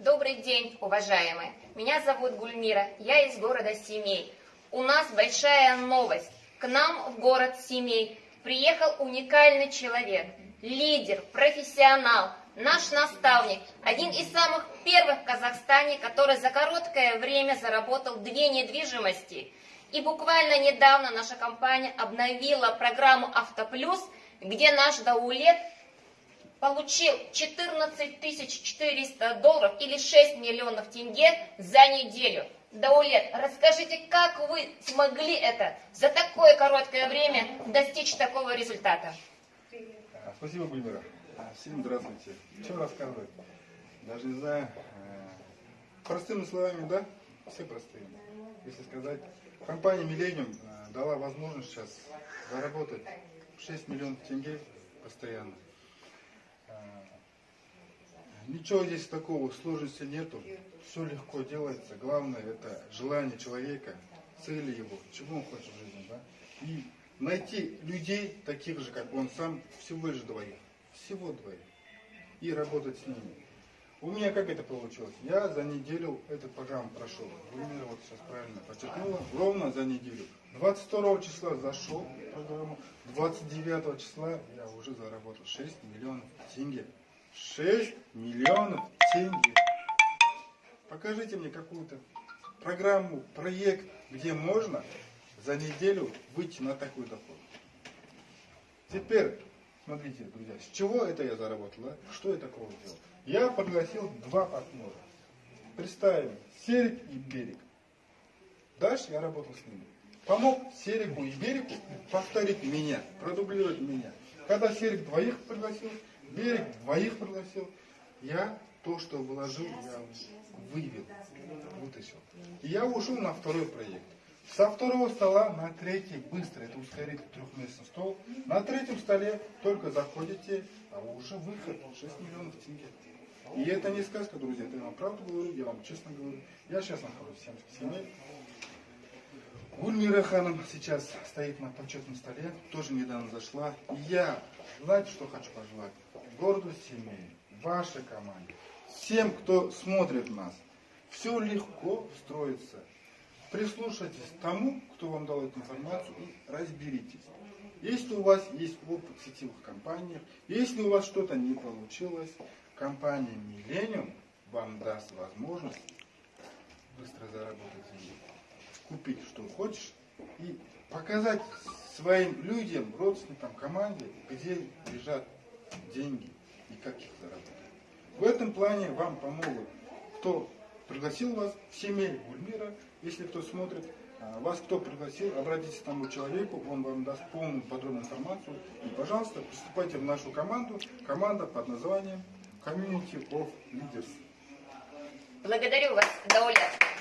Добрый день, уважаемые. Меня зовут Гульмира, я из города Семей. У нас большая новость. К нам в город Семей приехал уникальный человек, лидер, профессионал, наш наставник, один из самых первых в Казахстане, который за короткое время заработал две недвижимости. И буквально недавно наша компания обновила программу «Автоплюс», где наш Даулет получил 14 400 долларов или 6 миллионов тенге за неделю. Даулет, расскажите, как вы смогли это за такое короткое время достичь такого результата? Спасибо, Гульмира. А, Всем здравствуйте. Что рассказывать? Даже не знаю. э, Простыми словами, да? Все простые. Если сказать, компания Millennium э, дала возможность сейчас заработать 6 миллионов тенге постоянно. Э, Ничего здесь такого, сложности нету. Все легко делается. Главное это желание человека, цели его, чего он хочет в жизни, да? И найти людей, таких же, как он сам, всего лишь двоих. Всего двоих. И работать с ними. У меня как это получилось? Я за неделю эту программу прошел. Гульмира вот сейчас правильно подчеркнула. Ровно за неделю. 22 числа зашел в программу. 29 числа я уже заработал 6 миллионов тенге. 6 миллионов тенге. Покажите мне какую-то программу, проект, где можно за неделю выйти на такой доход. Теперь, смотрите, друзья, с чего это я заработал, да? Что я такого сделал? Я пригласил два партнера. Представим, Серик и Берег. Дальше я работал с ними. Помог Серику и Берегу повторить меня, продублировать меня. Когда Серик двоих пригласил, Берег двоих пригласил, я то, что вложил, я вывел, вытащил. И я ушел на второй проект. Со второго стола на третий быстро, это ускоритель трехместный стол. На третьем столе только заходите, а уже выход 6 миллионов тенге. И это не сказка, друзья, это я вам правду говорю, я вам честно говорю. Я сейчас нахожусь в Семской семье. Гульмира ханом сейчас стоит на почетном столе, тоже недавно зашла. И я, знаете, что хочу пожелать? Городу семьи, вашей команде, всем, кто смотрит нас, все легко строится. Прислушайтесь к тому, кто вам дал эту информацию и разберитесь. Если у вас есть опыт в сетевых компаниях, если у вас что-то не получилось, компания Millennium вам даст возможность быстро заработать деньги купить, что хочешь, и показать своим людям, родственникам, команде, где лежат деньги и как их заработать. В этом плане вам помогут, кто пригласил вас в семей Гульмира, если кто смотрит, а, вас кто пригласил, обратитесь к тому человеку, он вам даст полную подробную информацию. И, пожалуйста, приступайте в нашу команду, команда под названием Community of Leaders. Благодарю вас, Даулет.